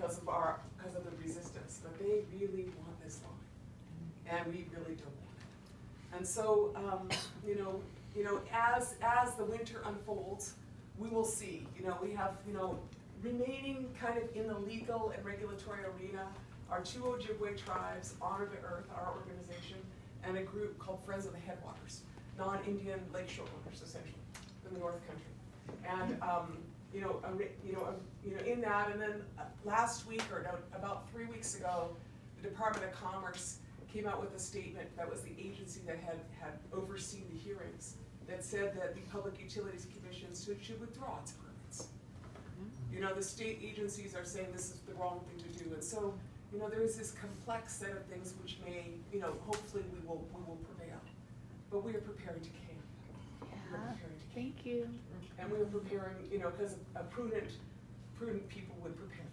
because of our, because of the resistance, but they really want this line, and we really don't want it. And so, um, you know, you know, as, as the winter unfolds, we will see, you know, we have, you know, remaining kind of in the legal and regulatory arena are two Ojibwe tribes, Honor the Earth, our organization, and a group called Friends of the Headwaters, non-Indian lakeshore owners essentially, in the North Country. And, um, you know, a, you know, a- you know, in that, and then uh, last week or no, about three weeks ago, the Department of Commerce came out with a statement, that was the agency that had, had overseen the hearings, that said that the Public Utilities Commission should, should withdraw its permits. You know, the state agencies are saying this is the wrong thing to do, and so, you know, there is this complex set of things which may, you know, hopefully we will, we will prevail. But we are preparing to camp. Yeah, you. And we were preparing, you know, because a prudent, prudent people would prepare